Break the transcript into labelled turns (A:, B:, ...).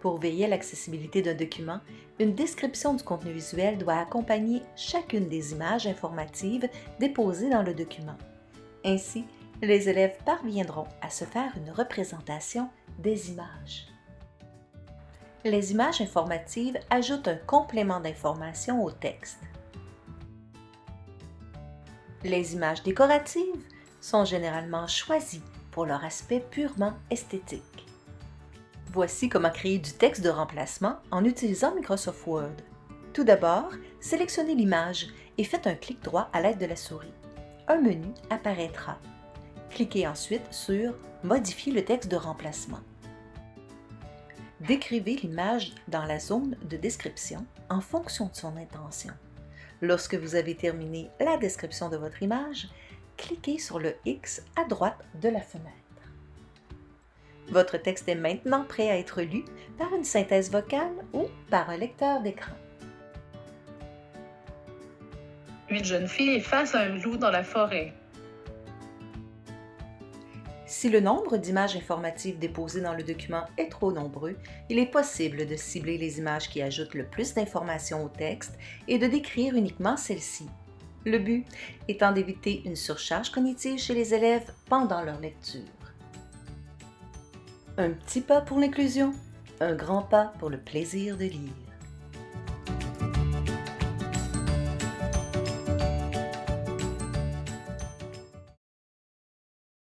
A: Pour veiller à l'accessibilité d'un document, une description du contenu visuel doit accompagner chacune des images informatives déposées dans le document. Ainsi, les élèves parviendront à se faire une représentation des images. Les images informatives ajoutent un complément d'information au texte. Les images décoratives sont généralement choisies pour leur aspect purement esthétique. Voici comment créer du texte de remplacement en utilisant Microsoft Word. Tout d'abord, sélectionnez l'image et faites un clic droit à l'aide de la souris. Un menu apparaîtra. Cliquez ensuite sur « Modifier le texte de remplacement ». Décrivez l'image dans la zone de description en fonction de son intention. Lorsque vous avez terminé la description de votre image, cliquez sur le X à droite de la fenêtre. Votre texte est maintenant prêt à être lu par une synthèse vocale ou par un lecteur d'écran.
B: Une jeune fille est face à un loup dans la forêt.
A: Si le nombre d'images informatives déposées dans le document est trop nombreux, il est possible de cibler les images qui ajoutent le plus d'informations au texte et de décrire uniquement celles-ci. Le but étant d'éviter une surcharge cognitive chez les élèves pendant leur lecture. Un petit pas pour l'inclusion, un grand pas pour le plaisir de lire.